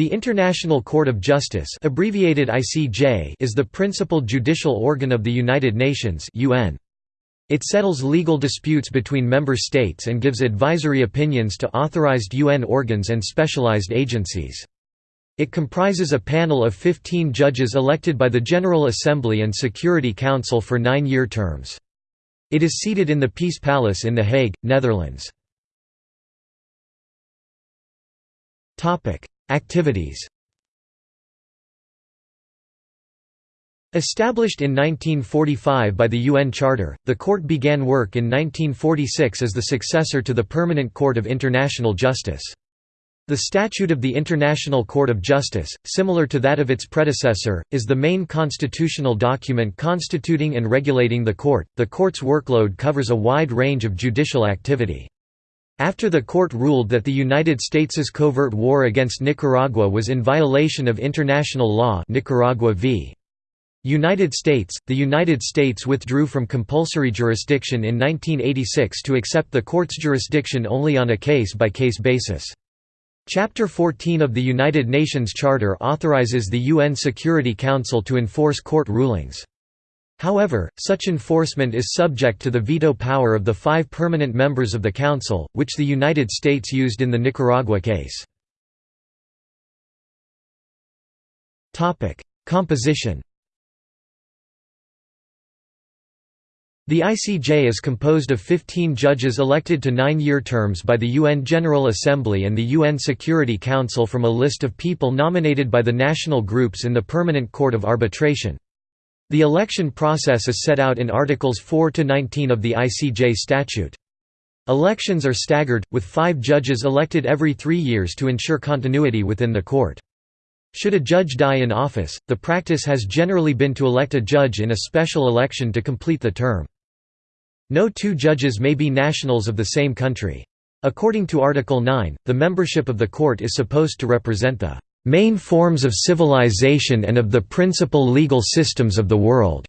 The International Court of Justice abbreviated ICJ is the principal judicial organ of the United Nations UN. It settles legal disputes between member states and gives advisory opinions to authorized UN organs and specialized agencies. It comprises a panel of 15 judges elected by the General Assembly and Security Council for nine-year terms. It is seated in the Peace Palace in The Hague, Netherlands. Activities Established in 1945 by the UN Charter, the court began work in 1946 as the successor to the Permanent Court of International Justice. The Statute of the International Court of Justice, similar to that of its predecessor, is the main constitutional document constituting and regulating the court. The court's workload covers a wide range of judicial activity. After the court ruled that the United States' covert war against Nicaragua was in violation of international law Nicaragua v. United States, the United States withdrew from compulsory jurisdiction in 1986 to accept the court's jurisdiction only on a case-by-case -case basis. Chapter 14 of the United Nations Charter authorizes the UN Security Council to enforce court rulings. However, such enforcement is subject to the veto power of the five permanent members of the Council, which the United States used in the Nicaragua case. Composition The ICJ is composed of 15 judges elected to nine-year terms by the UN General Assembly and the UN Security Council from a list of people nominated by the national groups in the Permanent Court of Arbitration. The election process is set out in Articles 4 to 19 of the ICJ statute. Elections are staggered, with five judges elected every three years to ensure continuity within the court. Should a judge die in office, the practice has generally been to elect a judge in a special election to complete the term. No two judges may be nationals of the same country. According to Article 9, the membership of the court is supposed to represent the main forms of civilization and of the principal legal systems of the world."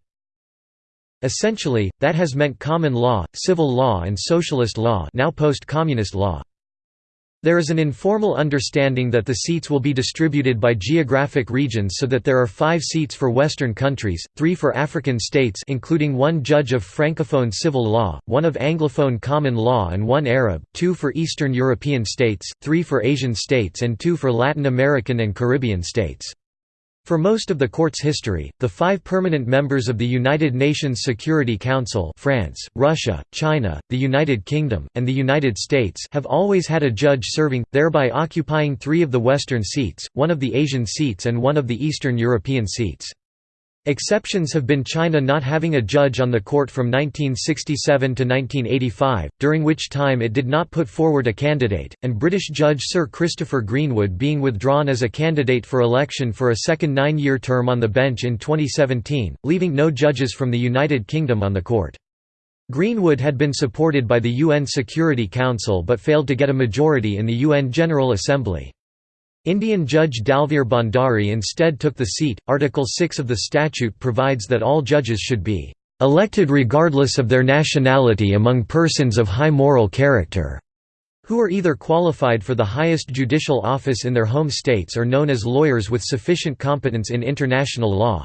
Essentially, that has meant common law, civil law and socialist law now post-communist law. There is an informal understanding that the seats will be distributed by geographic regions so that there are five seats for Western countries, three for African states including one judge of Francophone civil law, one of Anglophone common law and one Arab, two for Eastern European states, three for Asian states and two for Latin American and Caribbean states. For most of the court's history, the five permanent members of the United Nations Security Council France, Russia, China, the United Kingdom, and the United States have always had a judge serving, thereby occupying three of the Western seats, one of the Asian seats and one of the Eastern European seats. Exceptions have been China not having a judge on the court from 1967 to 1985, during which time it did not put forward a candidate, and British Judge Sir Christopher Greenwood being withdrawn as a candidate for election for a second nine-year term on the bench in 2017, leaving no judges from the United Kingdom on the court. Greenwood had been supported by the UN Security Council but failed to get a majority in the UN General Assembly. Indian Judge Dalveer Bhandari instead took the seat. Article 6 of the statute provides that all judges should be elected regardless of their nationality among persons of high moral character, who are either qualified for the highest judicial office in their home states or known as lawyers with sufficient competence in international law.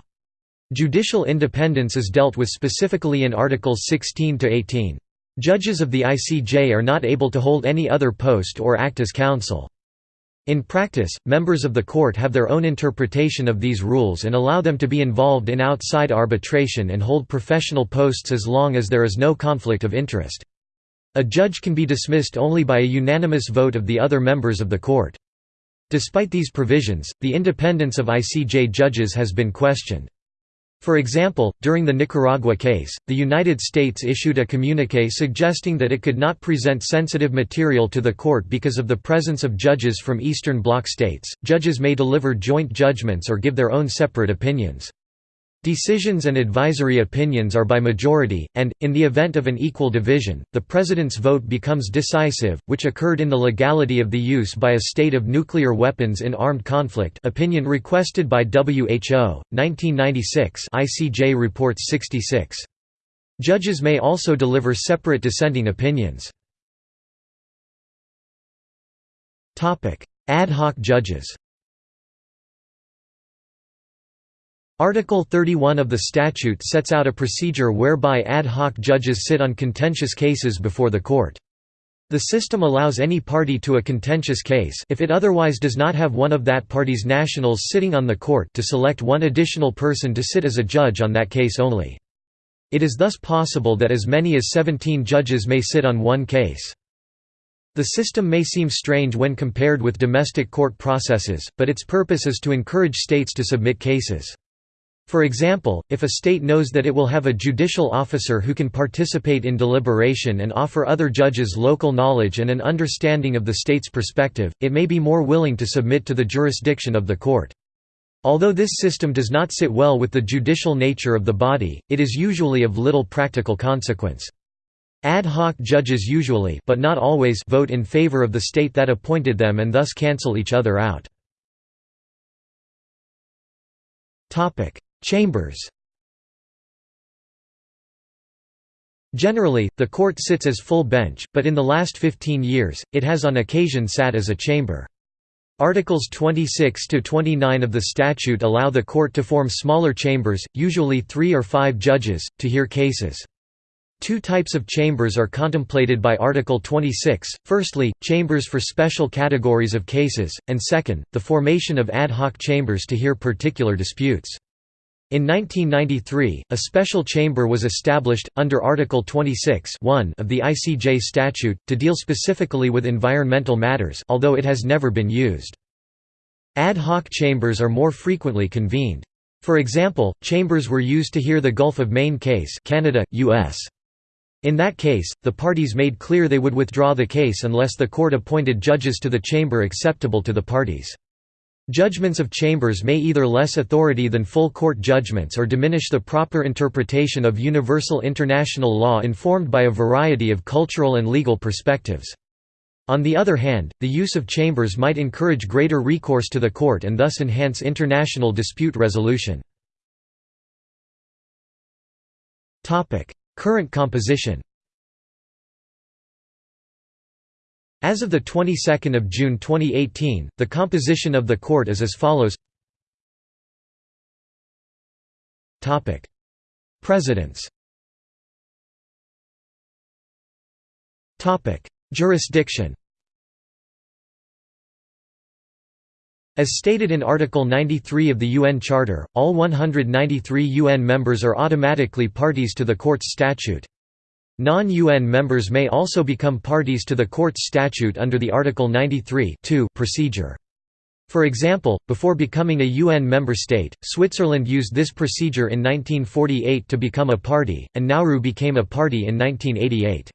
Judicial independence is dealt with specifically in Articles 16 to 18. Judges of the ICJ are not able to hold any other post or act as counsel. In practice, members of the court have their own interpretation of these rules and allow them to be involved in outside arbitration and hold professional posts as long as there is no conflict of interest. A judge can be dismissed only by a unanimous vote of the other members of the court. Despite these provisions, the independence of ICJ judges has been questioned. For example, during the Nicaragua case, the United States issued a communique suggesting that it could not present sensitive material to the court because of the presence of judges from Eastern Bloc states. Judges may deliver joint judgments or give their own separate opinions. Decisions and advisory opinions are by majority, and, in the event of an equal division, the President's vote becomes decisive, which occurred in the legality of the use by a state of nuclear weapons in armed conflict opinion requested by WHO, 1996 ICJ Reports 66. Judges may also deliver separate dissenting opinions. Ad hoc judges Article 31 of the statute sets out a procedure whereby ad hoc judges sit on contentious cases before the court. The system allows any party to a contentious case if it otherwise does not have one of that party's nationals sitting on the court to select one additional person to sit as a judge on that case only. It is thus possible that as many as 17 judges may sit on one case. The system may seem strange when compared with domestic court processes, but its purpose is to encourage states to submit cases. For example, if a state knows that it will have a judicial officer who can participate in deliberation and offer other judges local knowledge and an understanding of the state's perspective, it may be more willing to submit to the jurisdiction of the court. Although this system does not sit well with the judicial nature of the body, it is usually of little practical consequence. Ad hoc judges usually but not always vote in favor of the state that appointed them and thus cancel each other out. Chambers Generally, the court sits as full bench, but in the last 15 years, it has on occasion sat as a chamber. Articles 26 to 29 of the statute allow the court to form smaller chambers, usually 3 or 5 judges, to hear cases. Two types of chambers are contemplated by Article 26, firstly, chambers for special categories of cases, and second, the formation of ad hoc chambers to hear particular disputes. In 1993, a special chamber was established, under Article 26 of the ICJ statute, to deal specifically with environmental matters although it has never been used. Ad hoc chambers are more frequently convened. For example, chambers were used to hear the Gulf of Maine case Canada, US. In that case, the parties made clear they would withdraw the case unless the court appointed judges to the chamber acceptable to the parties. Judgments of chambers may either less authority than full court judgments or diminish the proper interpretation of universal international law informed by a variety of cultural and legal perspectives. On the other hand, the use of chambers might encourage greater recourse to the court and thus enhance international dispute resolution. Current composition As of the 22nd of June 2018, the composition of the court is as follows. Topic: Presidents. Topic: Jurisdiction. As stated in Article 93 of the UN Charter, all 193 UN members are automatically parties to the Court's statute. Non-UN members may also become parties to the Court's statute under the Article 93 procedure. For example, before becoming a UN member state, Switzerland used this procedure in 1948 to become a party, and Nauru became a party in 1988.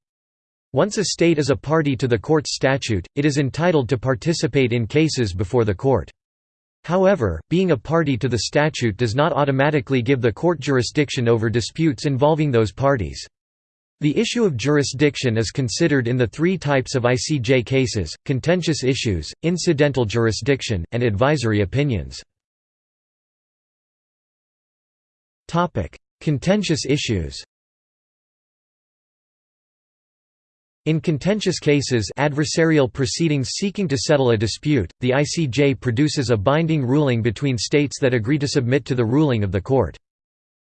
Once a state is a party to the court's statute, it is entitled to participate in cases before the court. However, being a party to the statute does not automatically give the court jurisdiction over disputes involving those parties. The issue of jurisdiction is considered in the three types of ICJ cases, contentious issues, incidental jurisdiction, and advisory opinions. contentious issues In contentious cases adversarial proceedings seeking to settle a dispute, the ICJ produces a binding ruling between states that agree to submit to the ruling of the court.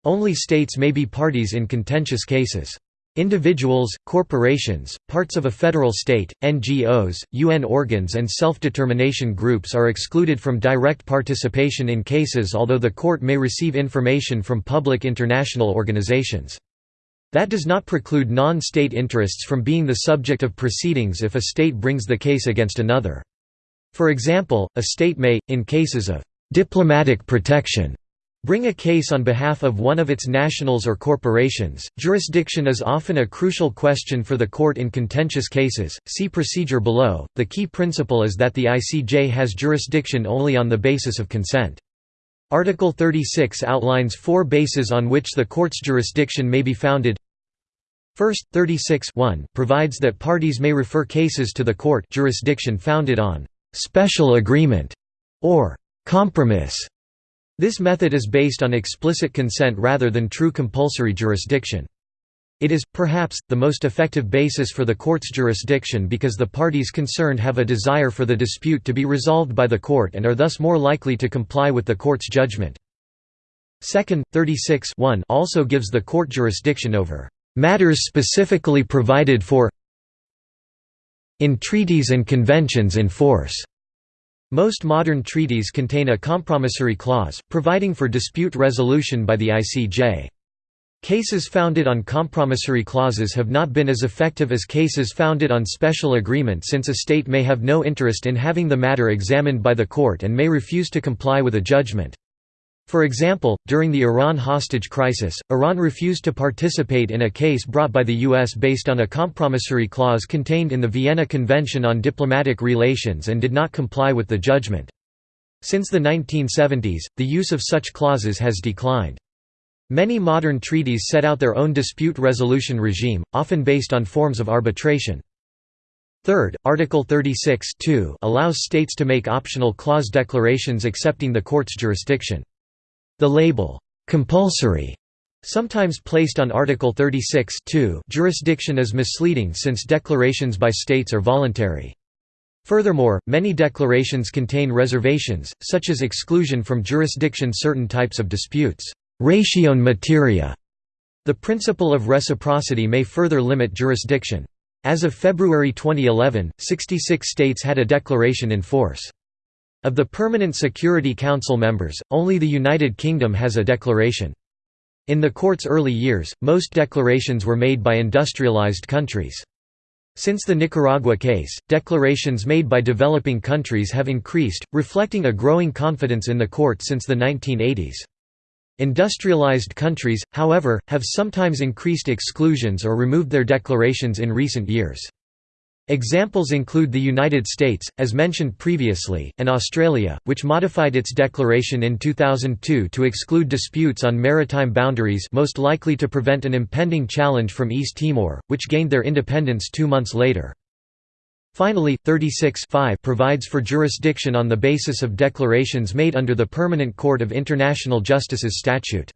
Only states may be parties in contentious cases. Individuals, corporations, parts of a federal state, NGOs, UN organs and self-determination groups are excluded from direct participation in cases although the court may receive information from public international organizations. That does not preclude non-state interests from being the subject of proceedings if a state brings the case against another. For example, a state may, in cases of «diplomatic protection», bring a case on behalf of one of its nationals or corporations. Jurisdiction is often a crucial question for the court in contentious cases. See procedure below. The key principle is that the ICJ has jurisdiction only on the basis of consent. Article 36 outlines four bases on which the court's jurisdiction may be founded. First, 36 provides that parties may refer cases to the court jurisdiction founded on special agreement or compromise this method is based on explicit consent rather than true compulsory jurisdiction. It is, perhaps, the most effective basis for the court's jurisdiction because the parties concerned have a desire for the dispute to be resolved by the court and are thus more likely to comply with the court's judgment. Second, 36 also gives the court jurisdiction over "...matters specifically provided for in treaties and conventions in force." Most modern treaties contain a compromissory clause, providing for dispute resolution by the ICJ. Cases founded on compromissory clauses have not been as effective as cases founded on special agreement since a state may have no interest in having the matter examined by the court and may refuse to comply with a judgment. For example, during the Iran hostage crisis, Iran refused to participate in a case brought by the U.S. based on a compromissory clause contained in the Vienna Convention on Diplomatic Relations and did not comply with the judgment. Since the 1970s, the use of such clauses has declined. Many modern treaties set out their own dispute resolution regime, often based on forms of arbitration. Third, Article 36 allows states to make optional clause declarations accepting the court's jurisdiction. The label, "'compulsory' sometimes placed on Article 36 jurisdiction is misleading since declarations by states are voluntary. Furthermore, many declarations contain reservations, such as exclusion from jurisdiction certain types of disputes Ratione materia. The principle of reciprocity may further limit jurisdiction. As of February 2011, 66 states had a declaration in force. Of the Permanent Security Council members, only the United Kingdom has a declaration. In the court's early years, most declarations were made by industrialized countries. Since the Nicaragua case, declarations made by developing countries have increased, reflecting a growing confidence in the court since the 1980s. Industrialized countries, however, have sometimes increased exclusions or removed their declarations in recent years. Examples include the United States, as mentioned previously, and Australia, which modified its declaration in 2002 to exclude disputes on maritime boundaries most likely to prevent an impending challenge from East Timor, which gained their independence two months later. Finally, 36 provides for jurisdiction on the basis of declarations made under the Permanent Court of International Justice's statute.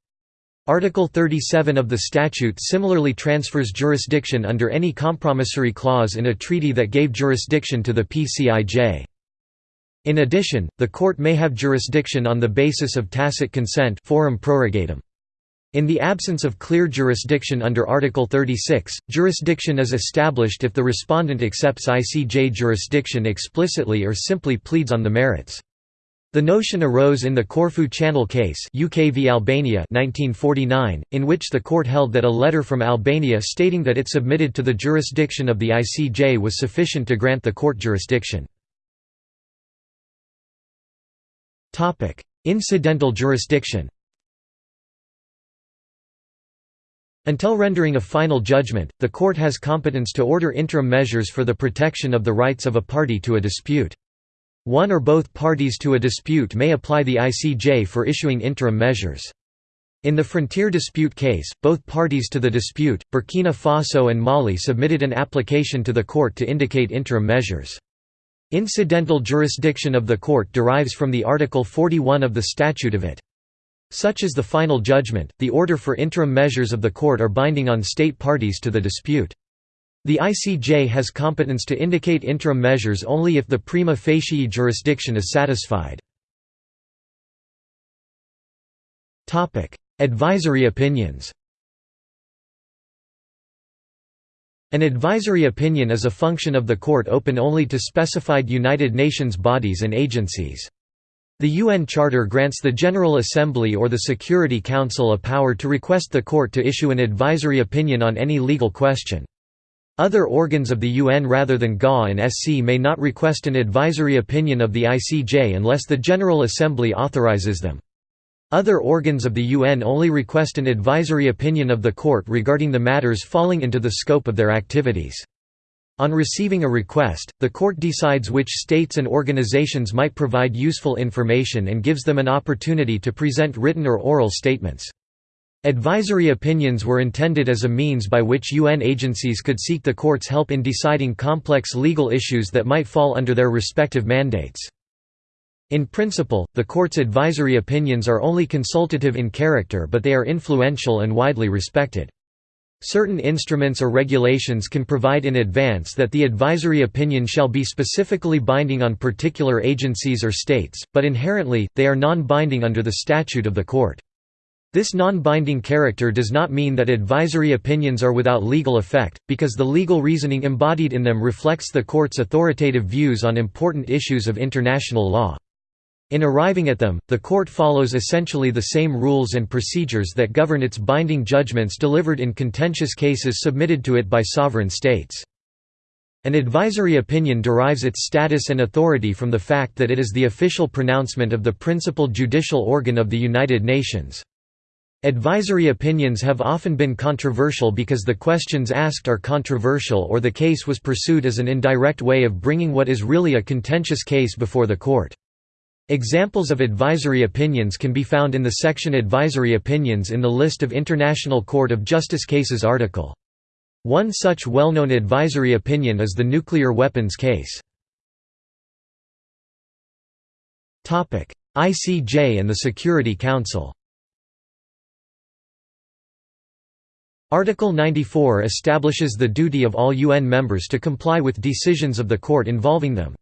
Article 37 of the statute similarly transfers jurisdiction under any compromissory clause in a treaty that gave jurisdiction to the PCIJ. In addition, the court may have jurisdiction on the basis of tacit consent forum prorogatum. In the absence of clear jurisdiction under Article 36, jurisdiction is established if the respondent accepts ICJ jurisdiction explicitly or simply pleads on the merits. The notion arose in the Corfu Channel case UK v Albania 1949, in which the court held that a letter from Albania stating that it submitted to the jurisdiction of the ICJ was sufficient to grant the court jurisdiction. Incidental jurisdiction Until rendering a final judgment, the court has competence to order interim measures for the protection of the rights of a party to a dispute. One or both parties to a dispute may apply the ICJ for issuing interim measures. In the frontier dispute case, both parties to the dispute, Burkina Faso and Mali submitted an application to the court to indicate interim measures. Incidental jurisdiction of the court derives from the Article 41 of the statute of it. Such is the final judgment, the order for interim measures of the court are binding on state parties to the dispute. The ICJ has competence to indicate interim measures only if the prima facie jurisdiction is satisfied. Advisory opinions An advisory opinion is a function of the court open only to specified United Nations bodies and agencies. The UN Charter grants the General Assembly or the Security Council a power to request the court to issue an advisory opinion on any legal question. Other organs of the UN rather than GA and SC may not request an advisory opinion of the ICJ unless the General Assembly authorizes them. Other organs of the UN only request an advisory opinion of the court regarding the matters falling into the scope of their activities. On receiving a request, the court decides which states and organizations might provide useful information and gives them an opportunity to present written or oral statements. Advisory opinions were intended as a means by which UN agencies could seek the court's help in deciding complex legal issues that might fall under their respective mandates. In principle, the court's advisory opinions are only consultative in character but they are influential and widely respected. Certain instruments or regulations can provide in advance that the advisory opinion shall be specifically binding on particular agencies or states, but inherently, they are non-binding under the statute of the court. This non-binding character does not mean that advisory opinions are without legal effect, because the legal reasoning embodied in them reflects the court's authoritative views on important issues of international law. In arriving at them, the court follows essentially the same rules and procedures that govern its binding judgments delivered in contentious cases submitted to it by sovereign states. An advisory opinion derives its status and authority from the fact that it is the official pronouncement of the principal judicial organ of the United Nations. Advisory opinions have often been controversial because the questions asked are controversial or the case was pursued as an indirect way of bringing what is really a contentious case before the court. Examples of advisory opinions can be found in the section Advisory Opinions in the list of International Court of Justice cases article. One such well-known advisory opinion is the nuclear weapons case. ICJ and the Security Council Article 94 establishes the duty of all UN members to comply with decisions of the court involving them.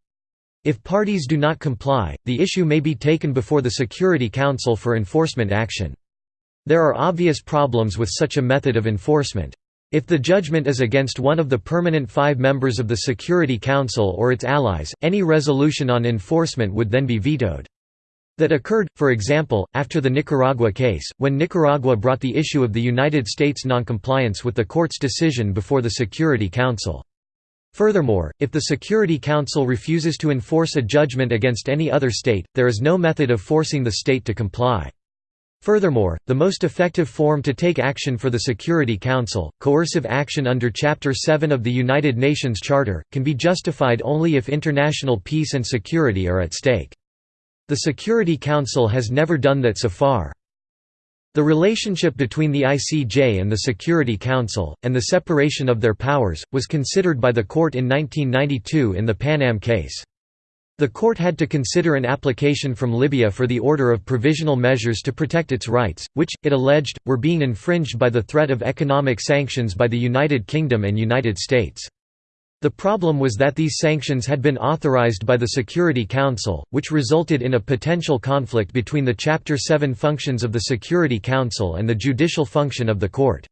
If parties do not comply, the issue may be taken before the Security Council for enforcement action. There are obvious problems with such a method of enforcement. If the judgment is against one of the permanent five members of the Security Council or its allies, any resolution on enforcement would then be vetoed. That occurred, for example, after the Nicaragua case, when Nicaragua brought the issue of the United States noncompliance with the court's decision before the Security Council. Furthermore, if the Security Council refuses to enforce a judgment against any other state, there is no method of forcing the state to comply. Furthermore, the most effective form to take action for the Security Council, coercive action under Chapter 7 of the United Nations Charter, can be justified only if international peace and security are at stake. The Security Council has never done that so far. The relationship between the ICJ and the Security Council, and the separation of their powers, was considered by the court in 1992 in the Pan Am case. The court had to consider an application from Libya for the order of provisional measures to protect its rights, which, it alleged, were being infringed by the threat of economic sanctions by the United Kingdom and United States. The problem was that these sanctions had been authorized by the Security Council, which resulted in a potential conflict between the Chapter 7 functions of the Security Council and the judicial function of the court.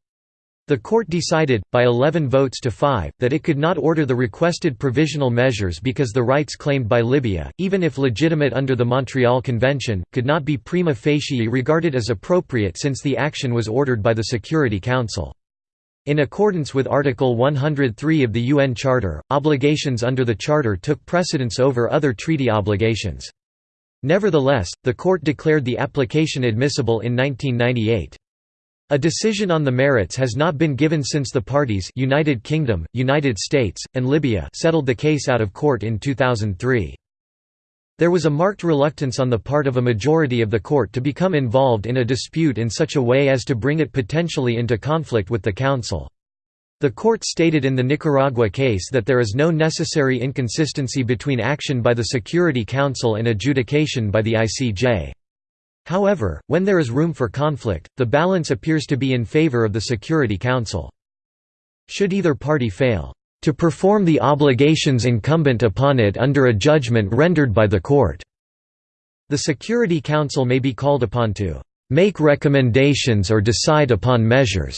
The court decided, by 11 votes to 5, that it could not order the requested provisional measures because the rights claimed by Libya, even if legitimate under the Montreal Convention, could not be prima facie regarded as appropriate since the action was ordered by the Security Council. In accordance with Article 103 of the UN Charter, obligations under the Charter took precedence over other treaty obligations. Nevertheless, the court declared the application admissible in 1998. A decision on the merits has not been given since the parties United Kingdom, United States, and Libya settled the case out of court in 2003. There was a marked reluctance on the part of a majority of the court to become involved in a dispute in such a way as to bring it potentially into conflict with the Council. The court stated in the Nicaragua case that there is no necessary inconsistency between action by the Security Council and adjudication by the ICJ. However, when there is room for conflict, the balance appears to be in favor of the Security Council. Should either party fail, to perform the obligations incumbent upon it under a judgment rendered by the court. The Security Council may be called upon to make recommendations or decide upon measures,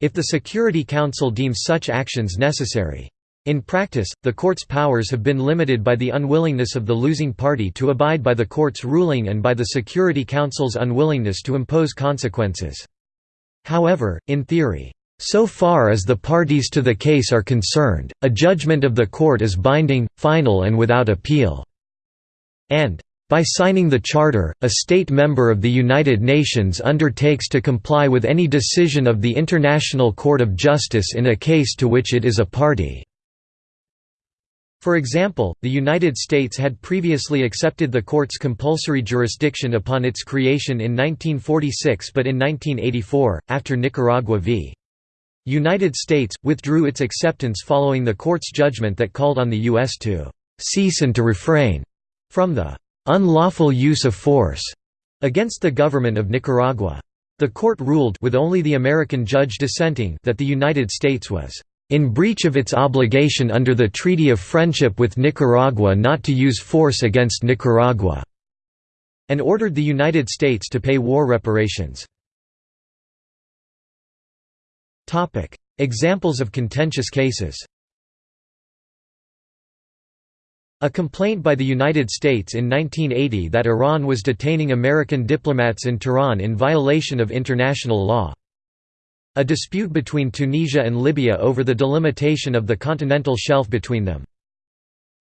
if the Security Council deems such actions necessary. In practice, the court's powers have been limited by the unwillingness of the losing party to abide by the court's ruling and by the Security Council's unwillingness to impose consequences. However, in theory, so far as the parties to the case are concerned, a judgment of the court is binding, final and without appeal." And, "...by signing the Charter, a state member of the United Nations undertakes to comply with any decision of the International Court of Justice in a case to which it is a party." For example, the United States had previously accepted the court's compulsory jurisdiction upon its creation in 1946 but in 1984, after Nicaragua v. United States, withdrew its acceptance following the court's judgment that called on the U.S. to "...cease and to refrain," from the "...unlawful use of force," against the government of Nicaragua. The court ruled with only the American judge dissenting that the United States was in breach of its obligation under the Treaty of Friendship with Nicaragua not to use force against Nicaragua", and ordered the United States to pay war reparations. Examples of contentious cases A complaint by the United States in 1980 that Iran was detaining American diplomats in Tehran in violation of international law. A dispute between Tunisia and Libya over the delimitation of the continental shelf between them.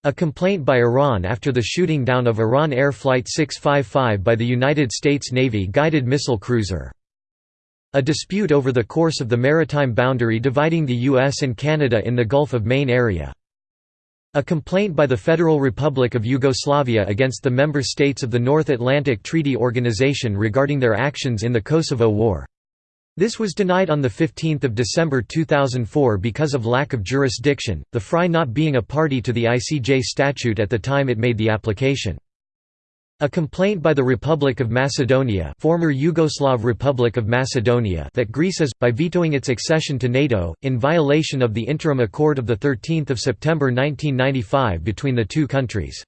A complaint by Iran after the shooting down of Iran Air Flight 655 by the United States Navy guided missile cruiser. A dispute over the course of the maritime boundary dividing the U.S. and Canada in the Gulf of Maine area. A complaint by the Federal Republic of Yugoslavia against the member states of the North Atlantic Treaty Organization regarding their actions in the Kosovo War. This was denied on 15 December 2004 because of lack of jurisdiction, the FRY not being a party to the ICJ statute at the time it made the application. A complaint by the Republic of Macedonia former Yugoslav Republic of Macedonia that Greece is, by vetoing its accession to NATO, in violation of the interim accord of 13 September 1995 between the two countries.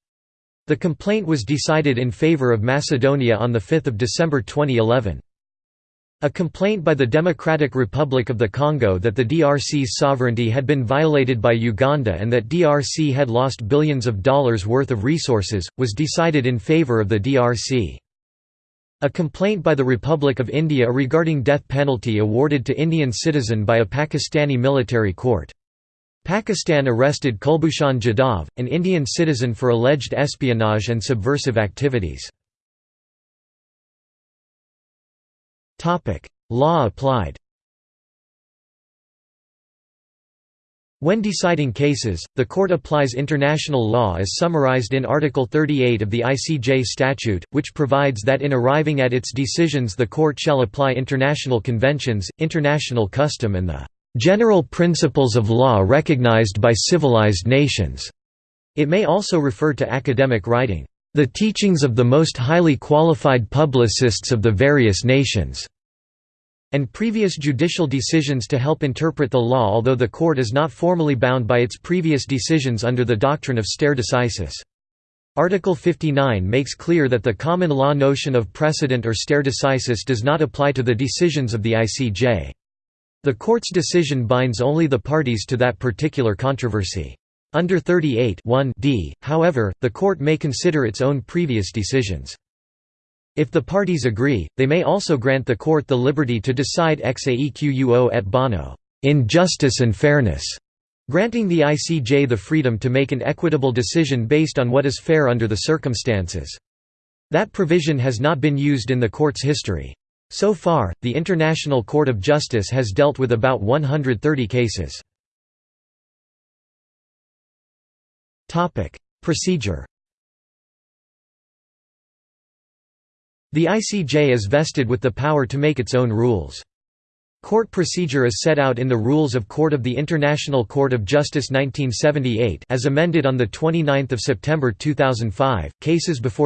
The complaint was decided in favour of Macedonia on 5 December 2011. A complaint by the Democratic Republic of the Congo that the DRC's sovereignty had been violated by Uganda and that DRC had lost billions of dollars worth of resources, was decided in favor of the DRC. A complaint by the Republic of India regarding death penalty awarded to Indian citizen by a Pakistani military court. Pakistan arrested Kulbhushan Jadhav, an Indian citizen for alleged espionage and subversive activities. Law applied. When deciding cases, the court applies international law as summarized in Article 38 of the ICJ statute, which provides that in arriving at its decisions the court shall apply international conventions, international custom and the "...general principles of law recognized by civilized nations." It may also refer to academic writing the teachings of the most highly qualified publicists of the various nations", and previous judicial decisions to help interpret the law although the court is not formally bound by its previous decisions under the doctrine of stare decisis. Article 59 makes clear that the common law notion of precedent or stare decisis does not apply to the decisions of the ICJ. The court's decision binds only the parties to that particular controversy. Under 38 d, however, the court may consider its own previous decisions. If the parties agree, they may also grant the court the liberty to decide ex aequo et bono in justice and fairness, granting the ICJ the freedom to make an equitable decision based on what is fair under the circumstances. That provision has not been used in the court's history. So far, the International Court of Justice has dealt with about 130 cases. Topic: Procedure. The ICJ is vested with the power to make its own rules. Court procedure is set out in the Rules of Court of the International Court of Justice 1978 as amended on the 29th of September 2005. Cases before